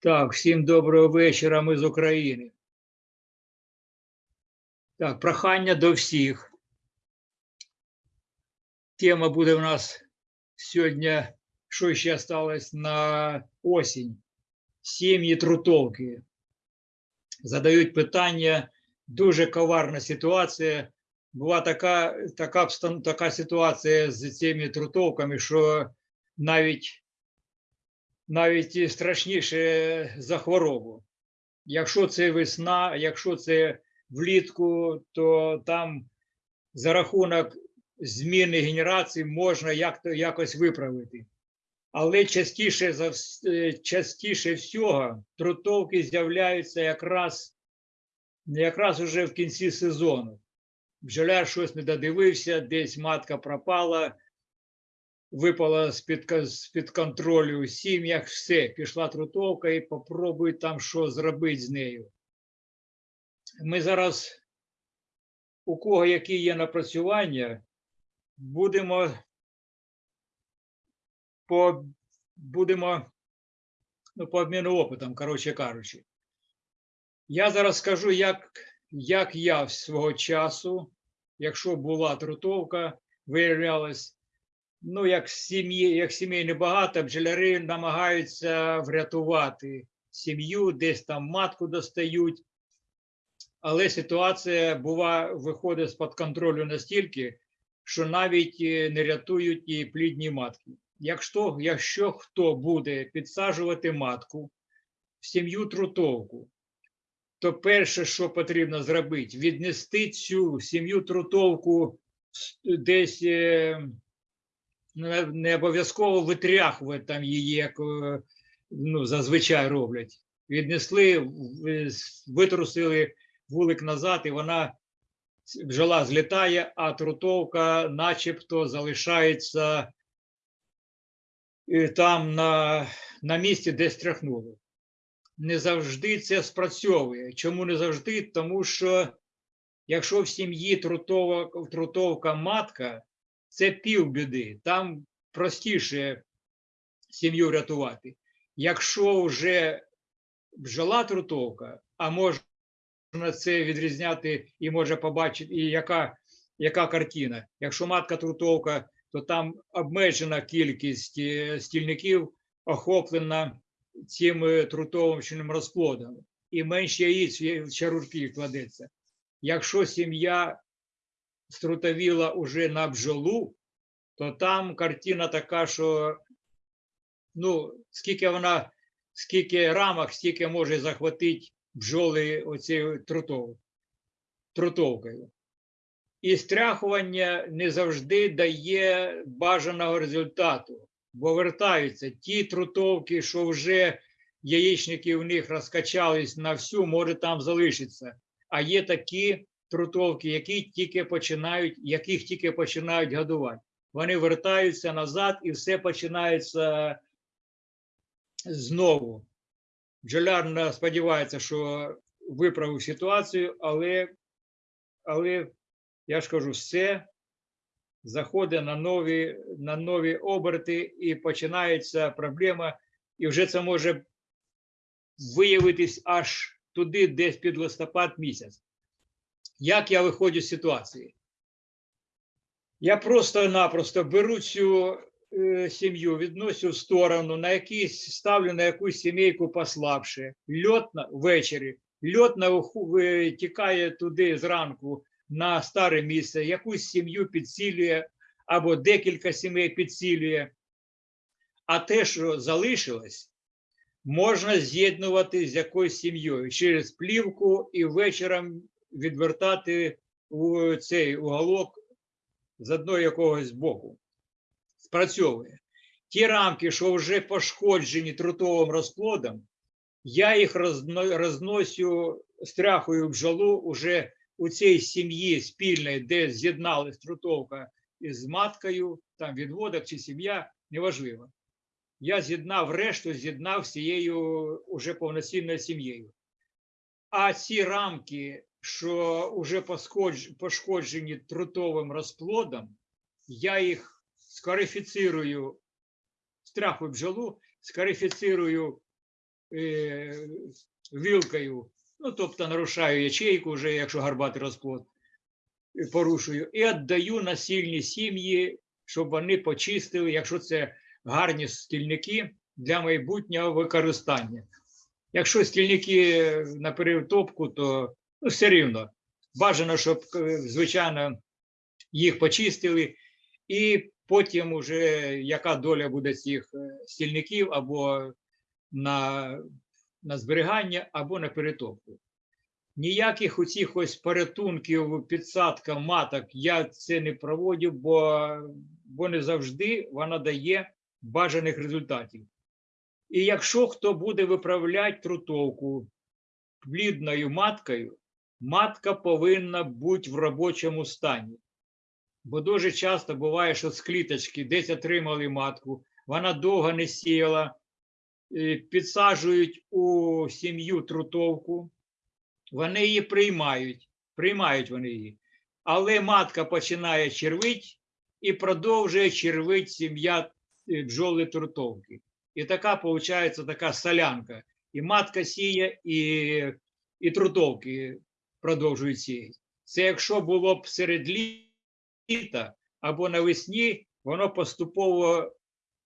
Так, всім доброго вечора. Ми з України. Так, прохання до всіх. Тема буде у нас сьогодні, що ще залишилось на осінь. Сім'ї трутовки. Задають питання. Дуже коварна ситуація. Була така, така, така ситуація з цими трутовками, що навіть навіть страшніше за хворобу. Якщо це весна, якщо це влітку, то там за рахунок зміни генерації можна як якось виправити. Але частіше за е, частіше всього трутовки з'являються якраз, якраз уже в кінці сезону. Бджоляр щось не додивився, десь матка пропала, випала з-під, з-під контролю у сім'ях, все, пішла трутовка і попробуй там що зробити з нею. Ми зараз, у кого які є напрацювання, будемо, по, будемо ну, по обміну опитом, коротше кажучи. Я зараз скажу, як, як я свого часу, якщо була трутовка, виявлялось, ну, як сім'ї, як сімей небагато, бджоляри намагаються врятувати сім'ю, десь там матку достають. Але ситуація бува, виходить з-під контролю настільки, що навіть е, не рятують і плідні матки. Якщо, якщо хто буде підсаджувати матку в сім'ю трутовку, то перше, що потрібно зробити, віднести цю сім'ю трутовку десь е, не, обов'язково витряхувати там її, як е, ну, зазвичай роблять. Віднесли, витрусили вулик назад, і вона бджола злітає, а трутовка начебто залишається там на, на місці, де стряхнули. Не завжди це спрацьовує. Чому не завжди? Тому що якщо в сім'ї трутова, трутовка матка, це півбіди. Там простіше сім'ю рятувати. Якщо вже бджола трутовка, а можна це відрізняти і може побачити, і яка, яка картина. Якщо матка трутовка, то там обмежена кількість е, стільників охоплена цим е, трутовим розплодом, і менше яїць в чарурки кладеться. Якщо сім'я струтовіла уже на бджолу, то там картина така, що ну, скільки вона, скільки рамок, стільки може захватити бджоли оцією трутовкою. І стряхування не завжди дає бажаного результату, бо вертаються ті трутовки, що вже яєчники в них розкачались на всю, може там залишиться. А є такі трутовки, які тільки починають, яких тільки починають годувати. Вони вертаються назад і все починається знову. Бджоляр на- сподівається, що виправив ситуацію, але, але я ж кажу, все заходить на нові, на нові оберти і починається проблема, і вже це може виявитись аж туди, десь під листопад місяць. Як я виходжу з ситуації? Я просто-напросто беру цю е, сім'ю, відносю в сторону, на якийсь ставлю на якусь сімейку послабше. Льот ввечері, льот на уху- тікає туди зранку на старе місце, якусь сім'ю підсилює або декілька сімей підсилює. А те, що залишилось, можна з'єднувати з якоюсь сім'єю через плівку і вечором відвертати у цей уголок з одного якогось боку. Спрацьовує. Ті рамки, що вже пошкоджені трутовим розплодом, я їх розно- розносю, стряхую бджолу уже у цій сім'ї спільної, де з'єдналась трутовка із маткою, там відводок чи сім'я, неважливо. Я з'єднав решту, з'єднав з цією уже повноцінною сім'єю. А ці рамки, що вже пошкоджені трутовим розплодом, я їх скарифіцирую, страху бджолу, скарифіцирую е, вилкою, ну, тобто нарушаю ячейку, вже, якщо гарбатий розплод, порушую, і віддаю на сильні сім'ї, щоб вони почистили, якщо це гарні стільники для майбутнього використання. Якщо стільники на перетопку, то ну, все рівно. Бажано, щоб, е, звичайно, їх почистили, і потім уже яка доля буде цих е, стільників або на, на зберігання, або на перетопку. Ніяких оцих ось порятунків, підсадка маток я це не проводив, бо, бо не завжди вона дає бажаних результатів. І якщо хто буде виправляти трутовку плідною маткою, матка повинна бути в робочому стані. Бо дуже часто буває, що з кліточки десь отримали матку, вона довго не сіяла, підсаджують у сім'ю трутовку, вони її приймають, приймають вони її. Але матка починає червить і продовжує червить сім'я е, бджоли трутовки. І така виходить така солянка. І матка сіє, і, і трутовки продовжують сіяти. Це якщо було б серед літа або навесні, воно поступово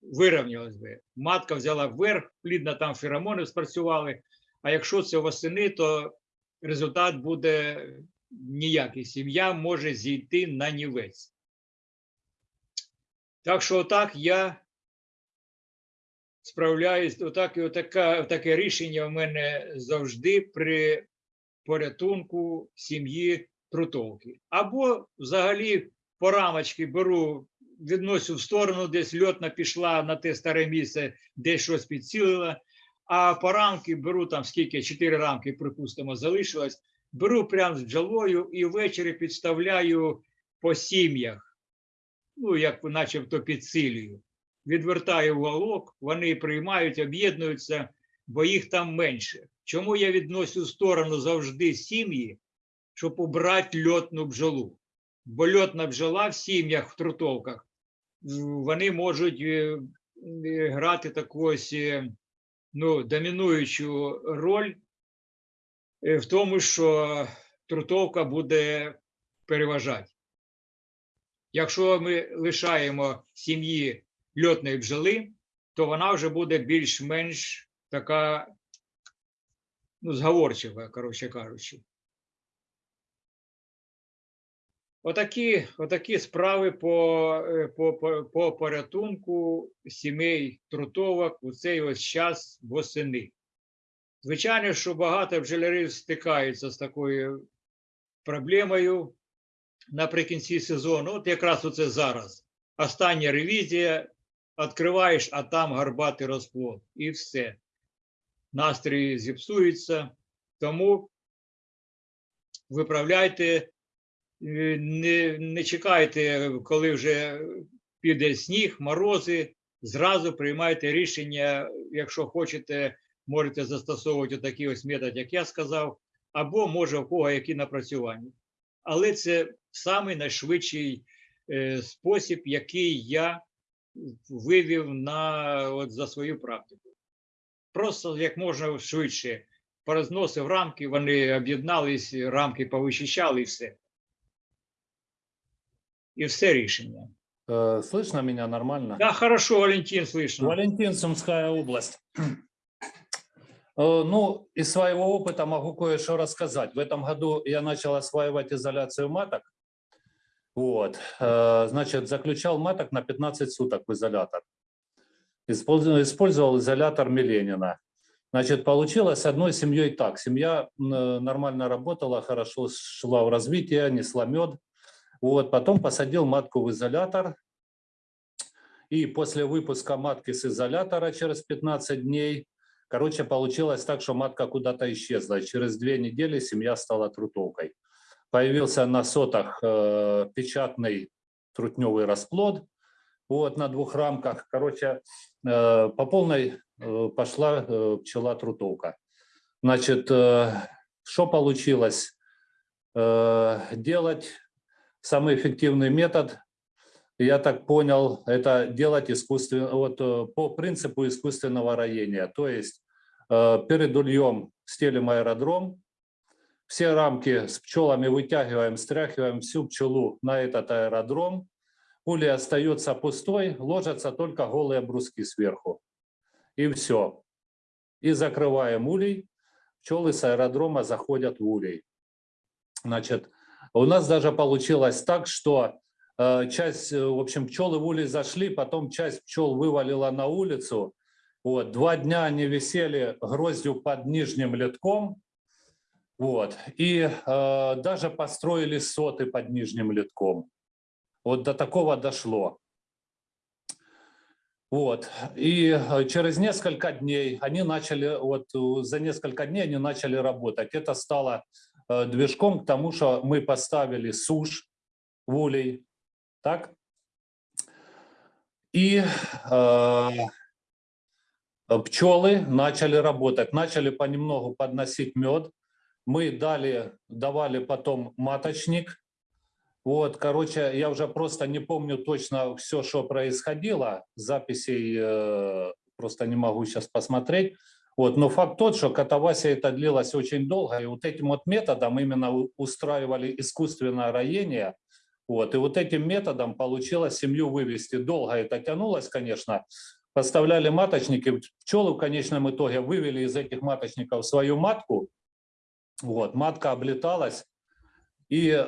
вирівнялось би. Матка взяла вверх, плідно там феромони спрацювали. А якщо це восени, то результат буде ніякий. Сім'я може зійти на нівець. Так що, отак я справляюсь, отак, і отака, таке рішення в мене завжди при порятунку сім'ї трутовки. Або взагалі по рамочки беру, відносю в сторону, десь льотна пішла на те старе місце, де щось підцілила. А по рамки беру там скільки, чотири рамки, припустимо, залишилось. Беру прямо з бджолою і ввечері підставляю по сім'ях, ну, як начебто підсилюю. Відвертаю уголок, вони приймають, об'єднуються, бо їх там менше. Чому я відносю в сторону завжди сім'ї, щоб убрати льотну бджолу? Бо льотна бджола в сім'ях, в трутовках, вони можуть е, е, грати таку ось е, ну, домінуючу роль в тому, що трутовка буде переважати. Якщо ми лишаємо сім'ї льотної бджоли, то вона вже буде більш-менш така ну, зговорчива, коротше кажучи. Отакі отакі справи по е, по, по, по порятунку сімей трутовок у цей ось час восени. Звичайно, що багато бджолярів стикаються з такою проблемою наприкінці сезону. От якраз оце зараз. Остання ревізія, відкриваєш, а там гарбатий розплод. І все. Настрій зіпсується. Тому виправляйте не не чекайте, коли вже піде сніг, морози. Зразу приймайте рішення, якщо хочете, можете застосовувати такий ось метод, як я сказав, або може у кого які напрацювання. Але це самий найшвидший е, спосіб, який я вивів на, от, за свою практику. Просто як можна швидше порозносив рамки, вони об'єднались, рамки повищищали і все и все рішення. Э, Слышно меня нормально? Да, хорошо, Валентин, слышно. Валентин, Сумская область. Э, Ну, из своего опыта могу кое-что рассказать. В этом году я начал осваивать изоляцию маток. Вот, э, значит, заключал маток на 15 суток в изолятор. Использовал, использовал изолятор Миленина. Значит, получилось одной семьей так. Семья нормально работала, хорошо шла в развитие, несла мед. Вот, потом посадил матку в изолятор. И после выпуска матки с изолятора через 15 дней, короче, получилось так, что матка куда-то исчезла. Через две недели семья стала трутовкой. Появился на сотах э, печатный трутневый расплод вот, на двух рамках. Короче, э, по полной э, пошла э, пчела трутовка. Значит, э, что получилось? Э, Делать самый эффективный метод, я так понял, это делать искусственно, вот э, по принципу искусственного роения. То есть э, перед ульем стелим аэродром, все рамки с пчелами вытягиваем, стряхиваем всю пчелу на этот аэродром, улей остается пустой, ложатся только голые бруски сверху. И все. И закрываем улей, пчелы с аэродрома заходят в улей. Значит, у нас даже получилось так, что э, часть, э, в общем, пчелы в улей зашли, потом часть пчел вывалила на улицу. Вот, два дня они висели гроздью под нижним литком, вот, и э, даже построили соты под нижним литком. Вот до такого дошло. Вот. И э, через несколько дней они начали, вот за несколько дней они начали работать. Это стало движком к тому, что мы поставили сушь в улей. Так? И э, пчелы начали работать, начали понемногу подносить мед. Мы дали, давали потом маточник, вот, короче, я уже просто не помню точно все, что происходило. Записей э, просто не могу сейчас посмотреть. Вот, но факт тот, что катавасия это длилось очень долго, и вот этим вот методом именно устраивали искусственное роение. Вот, и вот этим методом получилось семью вывести. Долго это тянулось, конечно. Поставляли маточники, пчелы в конечном итоге вывели из этих маточников свою матку. Вот, матка облеталась, и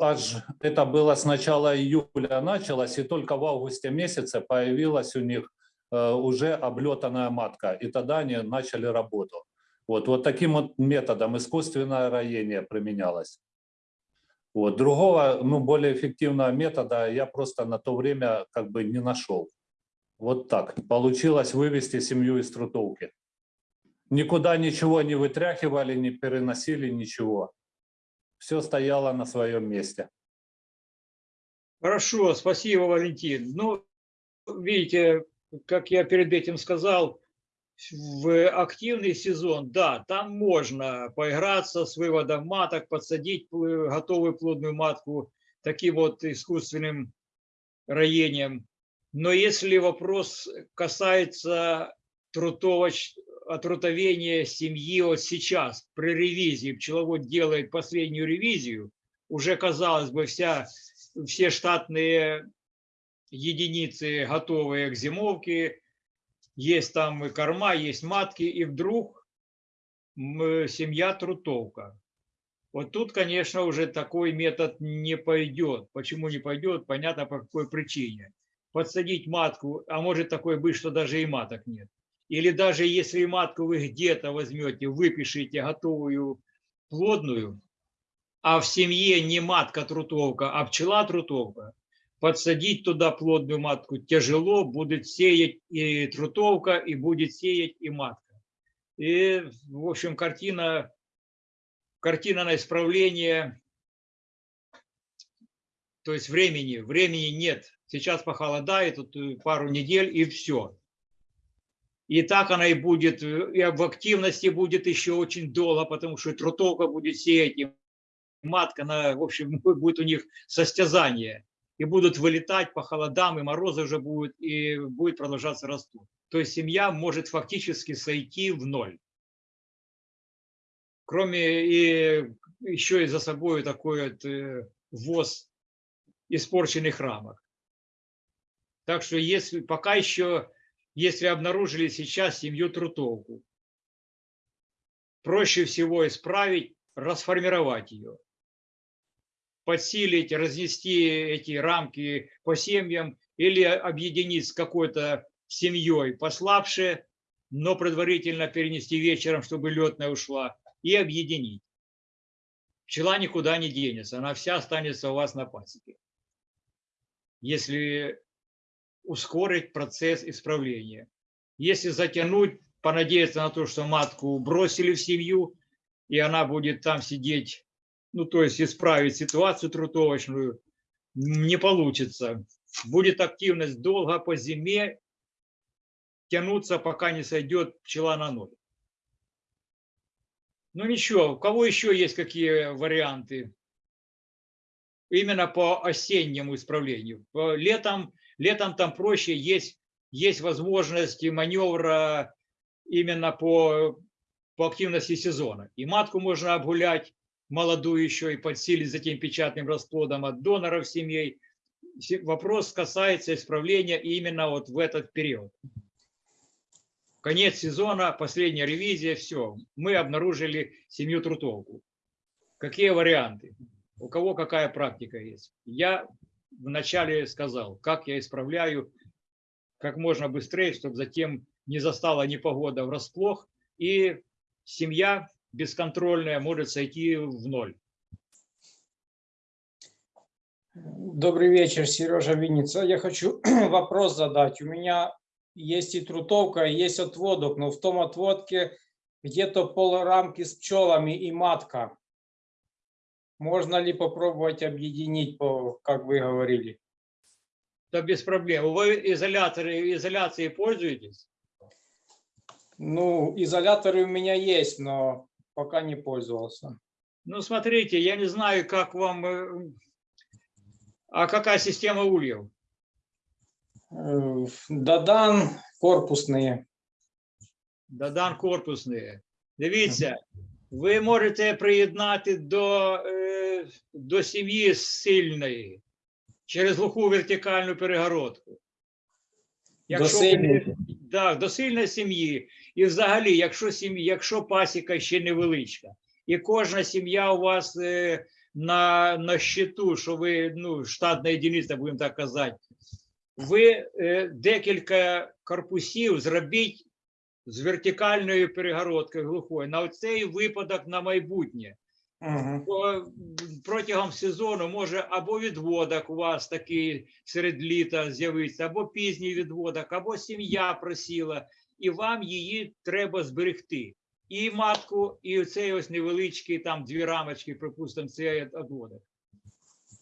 аж это было с начала июля началось, и только в августе месяце появилась у них уже облетанная матка, и тогда они начали работу. Вот, вот таким вот методом искусственное роение применялось. Вот, другого, ну, более эффективного метода я просто на то время как бы не нашел. Вот так. Получилось вывести семью из трутовки. Никуда ничего не вытряхивали, не переносили, ничего все стояло на своем месте. Хорошо, спасибо, Валентин. Ну, видите, как я перед этим сказал, в активный сезон, да, там можно поиграться с выводом маток, подсадить готовую плодную матку таким вот искусственным роением. Но если вопрос касается трутовоч... отрутовения семьи вот сейчас, при ревизии, пчеловод делает последнюю ревизию, уже, казалось бы, вся, все штатные единицы готовые к зимовке, есть там и корма, есть матки, и вдруг семья трутовка. Вот тут, конечно, уже такой метод не пойдет. Почему не пойдет? Понятно, по какой причине. Подсадить матку, а может такое быть, что даже и маток нет. Или даже если и матку вы где-то возьмете, выпишите готовую плодную, а в семье не матка трутовка, а пчела трутовка, подсадить туда плодную матку тяжело, будет сеять и трутовка, и будет сеять и матка. И, в общем, картина, картина на исправление, то есть времени, времени нет. Сейчас похолодает, тут э, пару недель и все. И так она и будет, э, и в активности будет еще очень долго, потому что трутовка будет сеять, и матка, на, в общем, будет у них состязание. И будут вылетать по холодам, и морозы уже будут, и будет продолжаться растут. То есть семья может фактически сойти в ноль. Кроме и еще и за собой такой вот э, ввоз испорченных рамок. Так что если пока еще, если обнаружили сейчас семью трутовку, проще всего исправить, расформировать ее, подсилить, разнести эти рамки по семьям или объединить с какой-то семьей послабше, но предварительно перенести вечером, чтобы летная ушла, и объединить. Пчела никуда не денется, она вся останется у вас на пасеке. Если ускорить процесс исправления. Если затянуть, понадеяться на то, что матку бросили в семью, и она будет там сидеть, ну, то есть исправить ситуацию трутовочную, не получится. Будет активность долго по зиме тянуться, пока не сойдет пчела на ноль. Ну ничего, у кого еще есть какие варианты? Именно по осеннему исправлению. Летом, летом там проще, есть, есть возможность маневра именно по, по активности сезона. И матку можно обгулять, молодую еще, и подсилить за тем печатным расплодом от доноров семей. Се- Вопрос касается исправления именно вот в этот период. Конец сезона, последняя ревизия, все. Мы обнаружили семью трутовку. Какие варианты? У кого какая практика есть? Я вначале сказал, как я исправляю как можно быстрее, чтобы затем не застала непогода врасплох, и семья бесконтрольная может сойти в ноль. Добрый вечер, Сережа Винница. Я хочу вопрос задать. У меня есть и трутовка, и есть отводок, но в том отводке где-то полрамки с пчелами и матка. Можно ли попробовать объединить, как вы говорили? Да без проблем. Вы изоляторы, изоляцией пользуетесь? Ну, изоляторы у меня есть, но пока не пользовался. Ну, смотрите, я не знаю, как вам... э, А какая система ульев? Э, Додан корпусные. Додан корпусні. Дивіться, ви можете приєднати до, е, до сім'ї сильної через глуху вертикальну перегородку. До сильної? да, до сильної сім'ї. І взагалі, якщо сім'я, якщо пасіка ще невеличка, і кожна сім'я у вас е, на, на щиту, що ви ну, штатна єдиниця, будемо так казати, ви е, декілька корпусів зробіть з вертикальною перегородкою глухою на цей випадок на майбутнє. Бо протягом сезону може або відводок у вас такий серед літа з'явиться, або пізній відводок, або сім'я просіла, і вам її треба зберегти. І матку, і цей ось невеличкий, там дві рамочки, припустимо, цей відводок.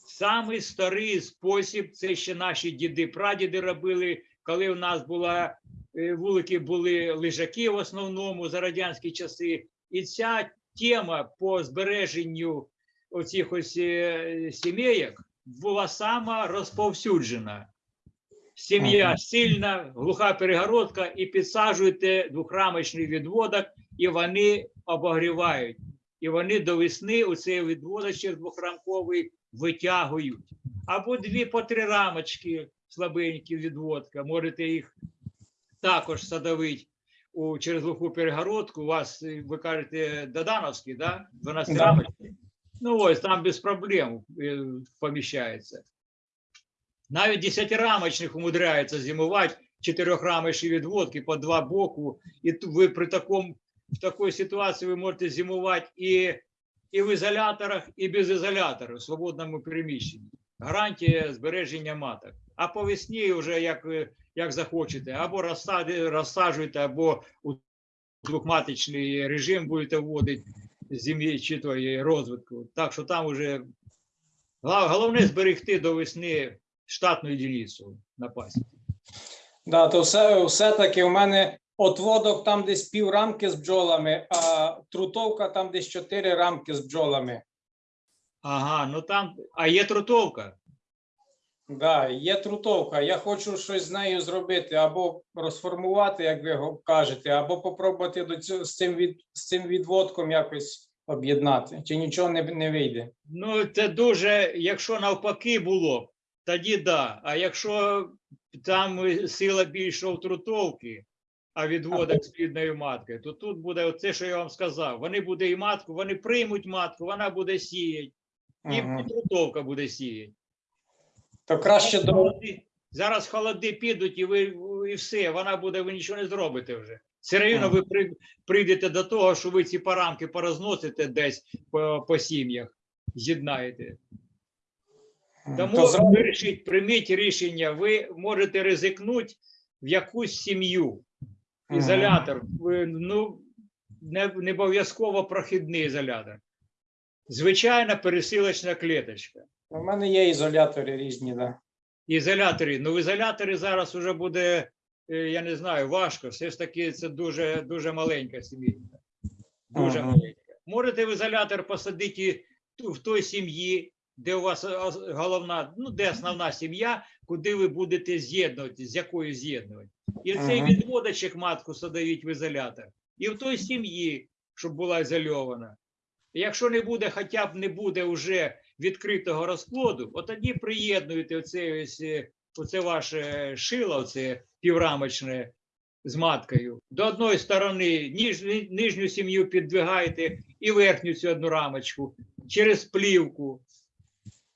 Самий старий спосіб, це ще наші діди, прадіди робили, коли в нас була е, вулики були лежаки в основному за радянські часи. І ця тема по збереженню оцих ось е, сімейок була сама розповсюджена. Сім'я сильна, глуха перегородка, і підсаджуєте двохрамочний відводок, і вони обогрівають. І вони до весни у цей відводочок двохрамковий витягують. Або дві по три рамочки слабенькі відводка. Можете їх також садовити у, через глуху перегородку. У вас, ви кажете, Додановський, да? 12 Да. рамочки. Ну ось там без проблем е, поміщається. Навіть 10-рамочних умудряється зимувати, 4-рамочні відводки по два боку. І ви при такому, в такій ситуації ви можете зимувати і, і в ізоляторах, і без ізоляторів, в свободному приміщенні. Гарантія збереження маток. А по весні вже як, як захочете, або розсади, розсаджуєте, або у двохматочний режим будете вводити зим'ї чи розвитку. Так що там вже головне зберегти до весни штатну единицю на пасіці. Да, то все, все-таки у мене отводок там десь пів рамки з бджолами, а трутовка там десь чотири рамки з бджолами. Ага, ну там, а є трутовка. Да, є трутовка. Я хочу щось з нею зробити, або розформувати, як ви кажете, або попробувати до цього з цим від з цим відводком якось об'єднати. Чи нічого не, не вийде? Ну, це дуже, якщо навпаки було, б, тоді да. А якщо там сила більше в трутовки, а відводок з плідною маткою, то тут буде оце, що я вам сказав. Вони буде і матку, вони приймуть матку, вона буде сіяти, і Мгм. трутовка буде сіяти. То краще до Зараз холоди підуть, і ви і все, вона буде, ви нічого не зробите вже. Все рівно ви при- прийдете до того, що ви ці парамки порозносите десь по, по сім'ях, з'єднаєте. Тому то зразу- вирішіть, прийміть рішення, ви можете ризикнути в якусь сім'ю. Ізолятор, ви, ну, не, не обов'язково прохідний ізолятор. Звичайна пересилочна клеточка. У мене є ізолятори різні, да. Ізоляторі. Ну, в ізоляторі зараз вже буде, е, я не знаю, важко. Все ж таки, це дуже, дуже маленька сім'я. Дуже Ага. маленька. можете в ізолятор посадити в той сім'ї, де у вас головна, ну де основна сім'я, куди ви будете з'єднувати, з якою з'єднувати. І в цей Ага. відводочок матку садовіть в ізолятор. І в той сім'ї, щоб була ізольована. Якщо не буде, хоча б не буде вже відкритого розплоду, от тоді приєднуєте оце, ось, е, оце ваше шило, оце піврамочне з маткою. До одної сторони ніж, нижню сім'ю піддвигаєте і верхню цю одну рамочку через плівку.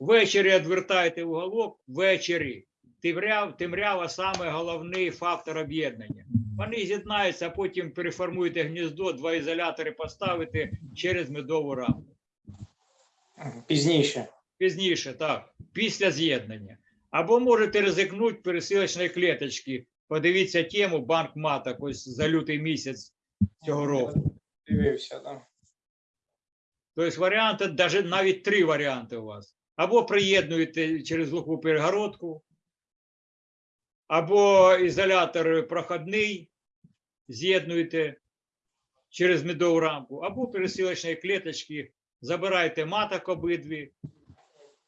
Ввечері відвертаєте уголок, ввечері. Темряв, темрява саме головний фактор об'єднання. Вони з'єднаються, а потім переформуєте гніздо, два ізолятори поставите через медову рамку. Пізніше. Пізніше, так, після з'єднання. Або можете ризикнути пересилочної клеточки. Подивіться тему банк маток ось за лютий місяць цього року. Дивився, да. Тобто варіанти, даже навіть три варіанти у вас. Або приєднуєте через глуху перегородку, або ізолятор проходний, з'єднуєте через медову рамку, або пересилочні клеточки, забираєте маток обидві,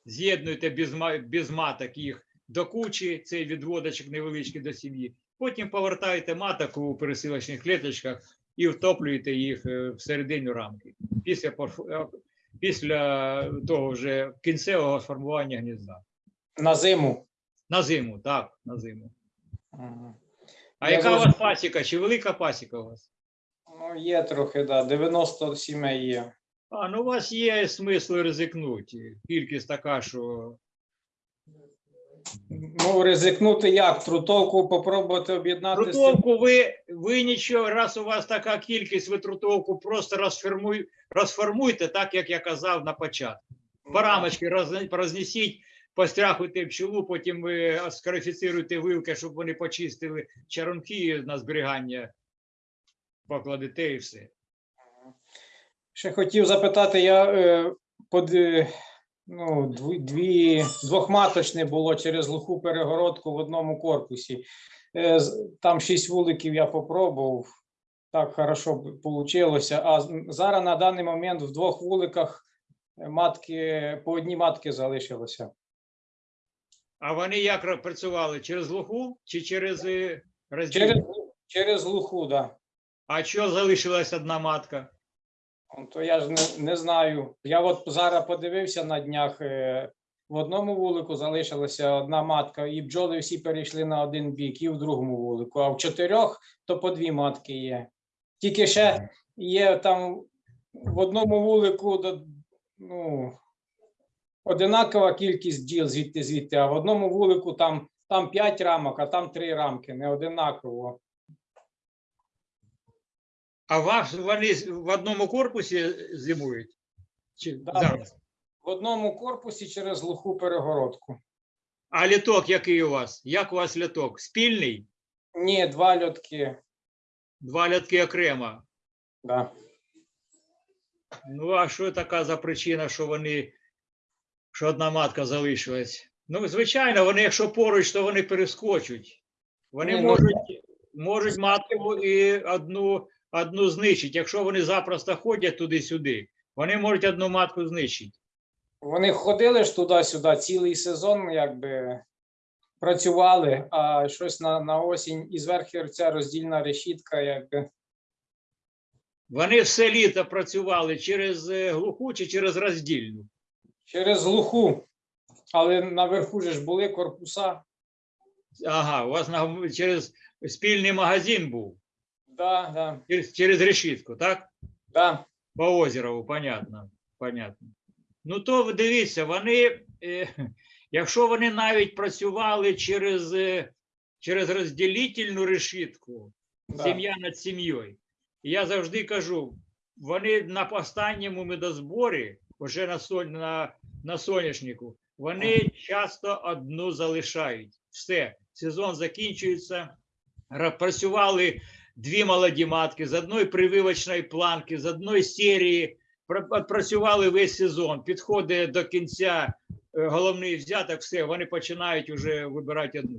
з'єднуєте без, без маток їх до кучі, цей відводочок невеличкий до сім'ї. Потім повертаєте маток у пересилочних клеточках і втоплюєте їх е, всередину рамки після, після того вже кінцевого сформування гнізда. На зиму. На зиму, так, на зиму. Ага. А Я яка у вас зрозумів. пасіка? Чи велика пасіка у вас? Ну, є трохи, да. 90 сімей є. А, ну у вас є смисл ризикнути. Кількість така, що Ну, ризикнути як? Трутовку попробувати об'єднати трутовку ви, ви нічого, раз у вас така кількість, ви трутовку просто розформуй, розформуйте, так як я казав на початку. Парамочки роз, рознесіть, постряхуйте пчелу, потім ви скарифіцируєте вилки, щоб вони почистили чаронки на зберігання, покладете і все. Ще хотів запитати, я е, под, е, ну, дві, дві, двохматочне було через глуху перегородку в одному корпусі. Е, там шість вуликів я попробував. Так хорошо вийшло. А зараз на даний момент в двох вуликах е, матки, по одній матки залишилося. А вони як працювали? Через глуху чи через е, розділ? Через, через глуху, так. Да. А що залишилась одна матка? Ну, То я ж не, не знаю. Я от зараз подивився на днях. е, В одному вулику залишилася одна матка, і бджоли всі перейшли на один бік, і в другому вулику. А в чотирьох то по дві матки є. Тільки ще є там в одному вулику ну, одинакова кількість бджіл звідти звідти, а в одному вулику там, там 5 рамок, а там 3 рамки, не одинаково. А вас вони в одному корпусі зимують? Чи Да. зараз? В одному корпусі через глуху перегородку. А літок який у вас? Як у вас літок? Спільний? Ні, два льотки. Два літки окремо. Да. Ну, а що така за причина, що вони, що одна матка залишилась? Ну, звичайно, вони, якщо поруч, то вони перескочуть. Вони Ні, ну- можуть, можуть матку і одну, одну знищити. Якщо вони запросто ходять туди-сюди, вони можуть одну матку знищити. Вони ходили ж туди-сюди цілий сезон, якби працювали, а щось на, на осінь і зверху ця роздільна решітка, якби. Вони все літо працювали через е, глуху чи через роздільну. Через глуху. Але наверху ж були корпуса. Ага, у вас на, через спільний магазин був, Да, да, через, через решітку, так? да. По озерову, понятно. понятно. Ну, то дивіться, вони, е, якщо вони навіть працювали через, е, через розділительну решітку, да. сім'я над сім'єю. Я завжди кажу, вони на останньому медозборі, вже на, соль, на, на соняшнику, вони часто одну залишають. Все, сезон закінчується. Працювали дві молоді матки з одної прививочної планки, з одної серії. Пра- Працювали весь сезон. Підходить до кінця е, головний взяток, все, вони починають вже вибирати одну.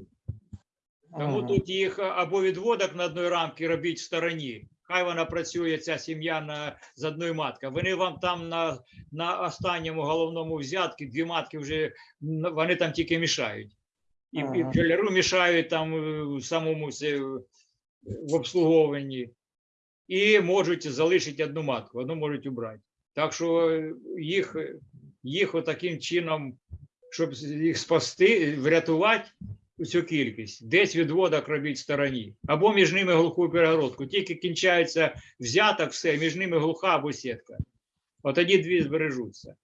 Тому Ага. тут їх або відводок на одної рамки робіть в стороні, хай вона працює, ця сім'я на, з одною маткою. Вони вам там на, на останньому головному взятку, дві матки вже, вони там тільки мішають. І, і Ага. бджоляру мішають там е, самому е, в обслуговуванні. І можуть залишити одну матку, одну можуть убрати. Так що е, їх, е, їх отаким чином, щоб їх спасти, врятувати цю кількість, десь відводок робіть в стороні. Або між ними глуху перегородку. Тільки кінчається взяток, все, між ними глуха або сітка. От тоді дві збережуться.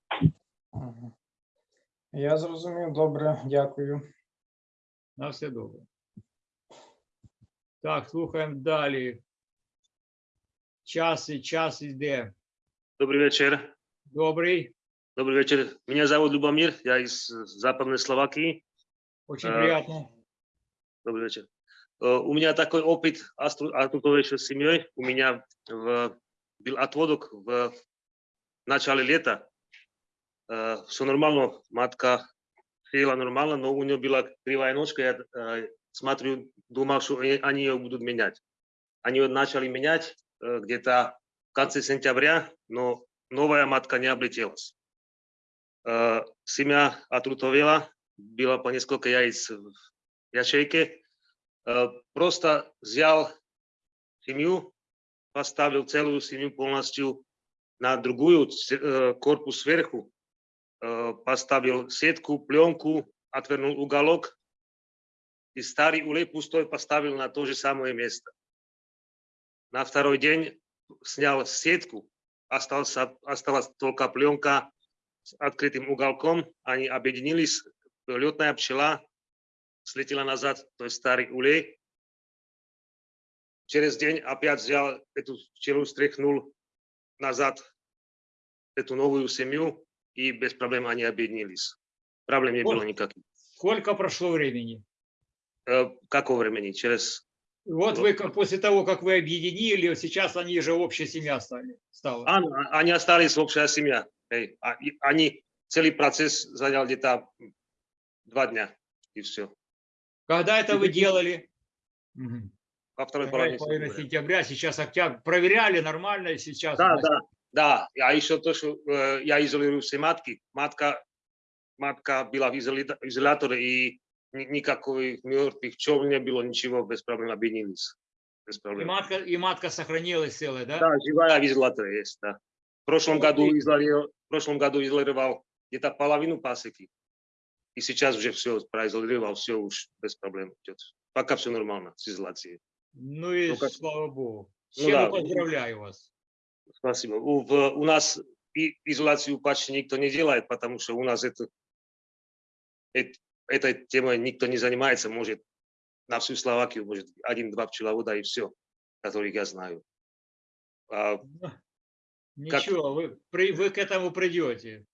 Я зрозумів, добре, дякую. На все добре. Так, слухаємо далі. Час і час іде. Добрый вечер. Добрий, Добрый вечер. Меня зовут Любомир, я из э, Западной Словакии. очень Е, приятно. Добрый вечер. Э, У меня такой опыт отутовейшей с семьей. У меня в- был отводок в начале лета. Все нормально, матка села нормально, но у нее была кривая ножка. Я э, смотрю, думал, что они ее будут менять. Они ее начали менять э, где-то в конце сентября, но новая матка не облетелась. Э, Семья отрутовела, было по несколько яиц в ячейке. Э, Просто взял семью, поставил целую семью полностью на другую корпус сверху, поставил сетку, пленку, отвернул уголок и старый улей пустой поставил на то же самое место. На второй день снял сетку, остался, осталась только пленка с открытым уголком. Они объединились, летная пчела слетела назад, то есть старый улей. Через день опять взял эту пчелу, стряхнул назад эту новую семью, и без проблем они объединились. Проблем не Вот. было никаких. Сколько прошло времени? Э, Какого времени? Через... Вот вы после того, как вы объединили, сейчас они же общая семья стали. Стала. А, они остались общая семья. А- Они, целый процесс занял где-то два дня, и все. Когда это вы делали? Мгм. Во второй половине сентября. сентября, сейчас октябрь. Проверяли нормально, и сейчас. Да, да, да. А еще то, что э, я изолирую все матки. Матка, матка была в изоляторе, и ни- никакой мертвых пчел не было, ничего, без проблем объединились. Без И проблем. матка, и матка сохранилась целая, да? Да, живая в изоляторе есть, да. В прошлом Вот году и- изолировал, в прошлом году изолировал где-то половину пасеки. И сейчас уже все произолировал, все уж без проблем идет. Пока все нормально с изоляцией. Ну и Ну, как- слава богу. Ну чем да. я поздравляю вас. Спасибо. У, в- у нас и изоляцию почти никто не делает, потому что у нас это, эт- этой темой никто не занимается. Может, на всю Словакию, может, один-два пчеловода и все, которых я знаю. А, Как- Ничего, вы, при- вы к этому придете.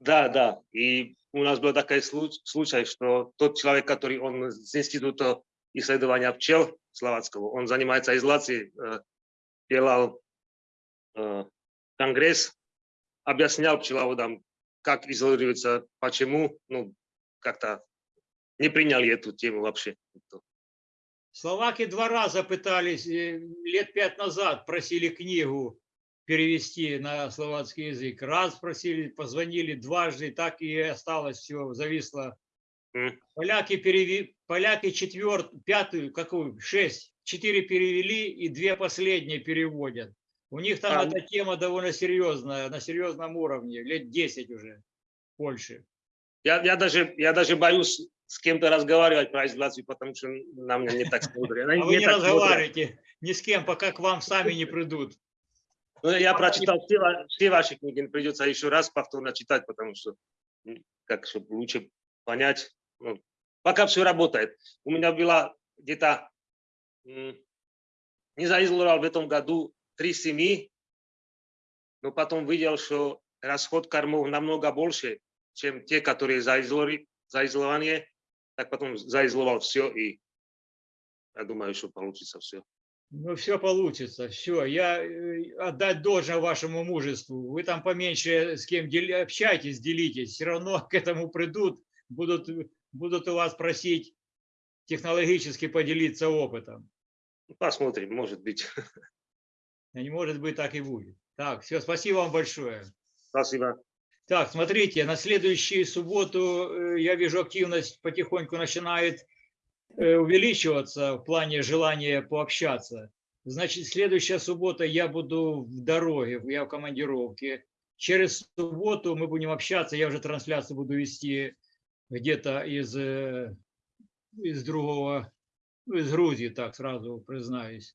да, да. И у нас был такой случ- случай, что тот человек, который он с Института исследования пчел словацкого, он занимается изоляцией, э, делал э, конгресс, объяснял пчеловодам, как изолируется, почему, ну, как-то не приняли эту тему вообще. Словаки два раза пытались, э, лет пять назад просили книгу перевести на словацкий язык. Раз просили, позвонили дважды, так и осталось все, зависло. М. Поляки переви, поляки четвертую, пятую, какую, шесть, четыре перевели и две последние переводят. У них там А, эта тема довольно серьезная, на серьезном уровне, лет 10 уже в Польше. Я, я, даже, я даже боюсь с кем-то разговаривать про изоляцию, потому что на меня не так смотрят. А вы не смотрят. разговариваете ни с кем, пока к вам сами не придут. Ну, я прочитал все, все ваши книги, придется еще раз повторно читать, потому что, как, чтобы лучше понять. Ну, пока все работает. У меня было где-то, не заизолировал в этом году три семьи, но потом видел, что расход кормов намного больше, чем те, которые заизолировали, заизолированы. Так потом заизолировал все, и я думаю, что получится все. Ну, все получится, все. Я э, отдать должное вашему мужеству. Вы там поменьше с кем дели- общайтесь, делитесь. Все равно к этому придут, будут, будут у вас просить технологически поделиться опытом. Посмотрим, может быть. Не может быть, так и будет. Так, все, спасибо вам большое. Спасибо. Так, смотрите, на следующую субботу э, я вижу активность потихоньку начинает э, увеличиваться в плане желания пообщаться. Значит, следующая суббота я буду в дороге, я в командировке. Через субботу мы будем общаться, я уже трансляцию буду вести где-то из, э, из другого, из Грузии, так сразу признаюсь.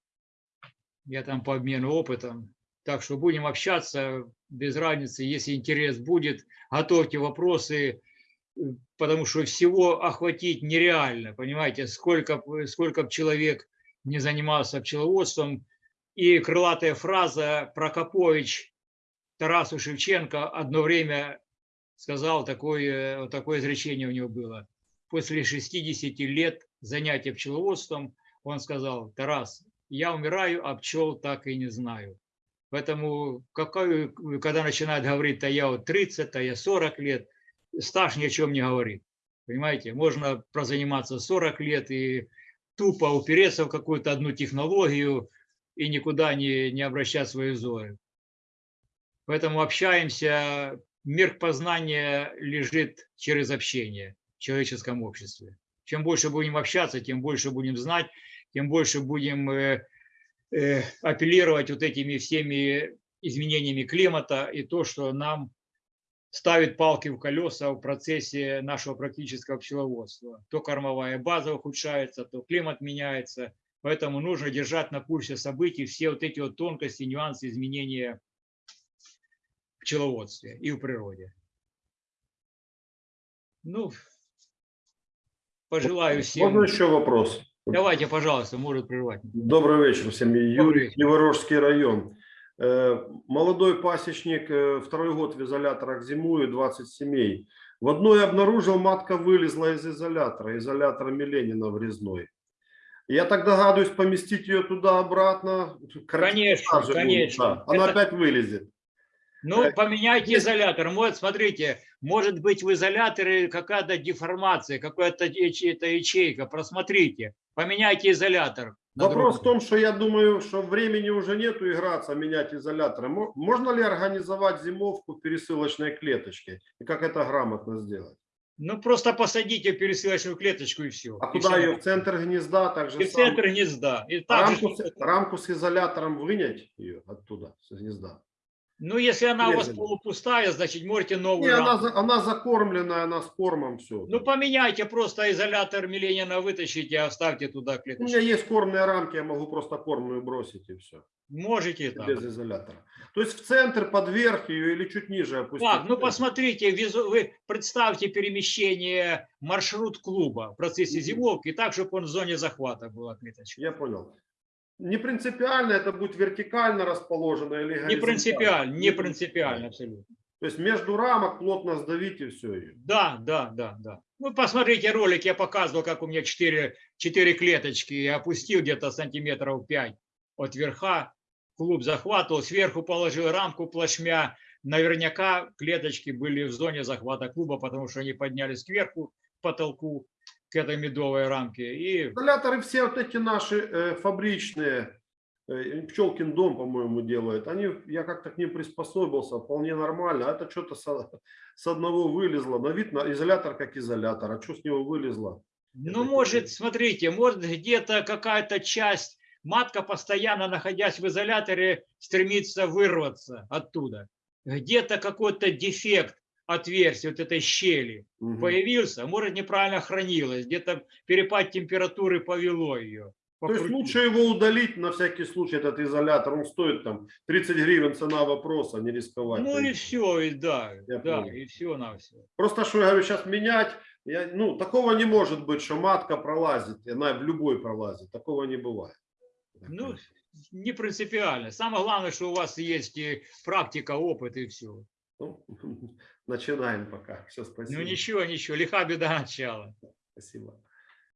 Я там по обмену опытом. Так что будем общаться без разницы, если интерес будет, готовьте вопросы, э, потому что всего охватить нереально, понимаете, сколько, сколько б человек не занимался пчеловодством. И крылатая фраза Прокопович Тарасу Шевченко одно время сказал, такое, вот такое изречение у него было. После 60 лет занятия пчеловодством он сказал, Тарас, я умираю, а пчел так и не знаю. Поэтому, когда начинают говорить, а я вот 30, а я 40 лет, стаж ни о чем не говорит. Понимаете, можно прозаниматься 40 лет и тупо упереться в какую-то одну технологию и никуда не, не обращать свои взоры. Поэтому общаемся, мир познания лежит через общение в человеческом обществе. Чем больше будем общаться, тем больше будем знать, тем больше будем э, апеллировать вот этими всеми изменениями климата и то, что нам ставит палки в колеса в процессе нашего практического пчеловодства. То кормовая база ухудшается, то климат меняется. Поэтому нужно держать на курсе событий все вот эти вот тонкости, нюансы изменения в пчеловодстве и в природе. Ну, пожелаю всем. Можно еще вопрос? Давайте, пожалуйста, может прервать. Добрый вечер всем. Добрый Юрий, вечер. Криворожский район. Э, Молодой пасечник, э, второй год в изоляторах зимую, 20 семей. В одной обнаружил, матка вылезла из изолятора, изолятора Миленина врезной. Я так догадываюсь, поместить ее туда-обратно. Конечно, будет, конечно. да. Она Это- опять вылезет. Ну, Э, поменяйте есть- изолятор. Вот, смотрите, может быть в изоляторе какая-то деформация, какая-то ячейка. Просмотрите, поменяйте изолятор. Вопрос в другой. том, что я думаю, что времени уже нету играться, менять изоляторы. Мо- Можно ли организовать зимовку в пересылочной клеточке? И как это грамотно сделать? Ну, просто посадите в пересылочную клеточку и все. А куда ее? В центр гнезда? Так же И в центр гнезда. И же, рамку, с, рамку с изолятором вынять ее оттуда, с гнезда. Ну, если она у вас Резали. полупустая, значит, можете новую Не, она, она закормленная, она с кормом все. Ну, поменяйте просто изолятор Миленина, вытащите, оставьте туда У меня клеточку. есть кормные рамки, я могу просто кормную бросить и все. Можете так. Без изолятора. То есть в центр, под верх ее или чуть ниже опустить. Так, ну посмотрите, визу- вы представьте перемещение маршрут клуба в процессе зимовки так, чтобы он в зоне захвата была клеточка. Я понял. Не принципиально это будет вертикально расположено или Не горизонтально. принципиально, не принципиально абсолютно. То есть между рамок плотно сдавить и все. Да, да, да, да. Ну, посмотрите ролик, я показывал, как у меня 4, 4 клеточки, я опустил где-то сантиметров 5 от верха, клуб захватывал, сверху положил рамку плашмя, наверняка клеточки были в зоне захвата клуба, потому что они поднялись кверху, к потолку, к этой медовой рамке, и Изоляторы все вот эти наши э, фабричные, э, Пчелкин дом, по-моему, делает. Они, я как-то к ним приспособился, вполне нормально. А это что-то со- с, одного вылезло. На вид на изолятор как изолятор. А что с него вылезло? Ну, Это может, смотрите, может где-то какая-то часть, матка, постоянно находясь в изоляторе, стремится вырваться оттуда. Где-то какой-то дефект отверстия, вот этой щели Мгм. появился, может, неправильно хранилась, где-то перепад температуры повело ее. То есть лучше его удалить на всякий случай, этот изолятор. Он стоит там 30 гривен, цена вопроса, не рисковать. Ну и все, и да, Я да, понял. и все на все. Просто что я говорю, сейчас менять, я, ну, такого не может быть, что матка пролазит, она в любой пролазит. Такого не бывает. Ну, не принципиально. Самое главное, что у вас есть и практика, опыт и все. Ну, начинаем пока. Все, спасибо. Ну ничего, ничего, лиха беда начала. Спасибо.